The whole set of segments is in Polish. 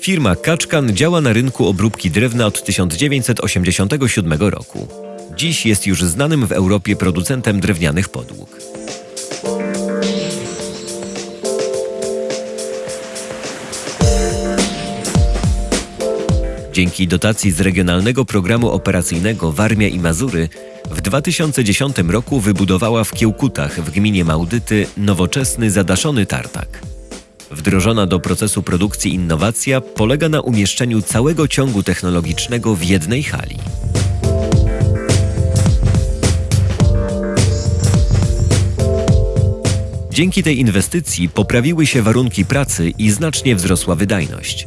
Firma Kaczkan działa na rynku obróbki drewna od 1987 roku. Dziś jest już znanym w Europie producentem drewnianych podłóg. Dzięki dotacji z Regionalnego Programu Operacyjnego Warmia i Mazury w 2010 roku wybudowała w Kiełkutach w gminie Małdyty nowoczesny zadaszony tartak. Wdrożona do procesu produkcji innowacja polega na umieszczeniu całego ciągu technologicznego w jednej hali. Dzięki tej inwestycji poprawiły się warunki pracy i znacznie wzrosła wydajność.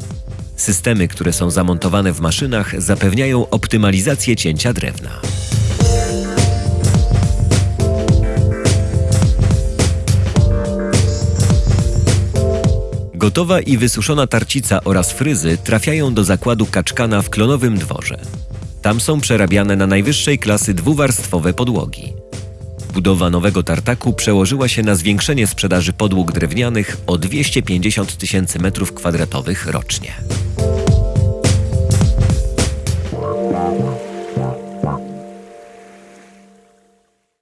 Systemy, które są zamontowane w maszynach, zapewniają optymalizację cięcia drewna. Gotowa i wysuszona tarcica oraz fryzy trafiają do zakładu Kaczkana w Klonowym Dworze. Tam są przerabiane na najwyższej klasy dwuwarstwowe podłogi. Budowa nowego tartaku przełożyła się na zwiększenie sprzedaży podłóg drewnianych o 250 tysięcy metrów kwadratowych rocznie.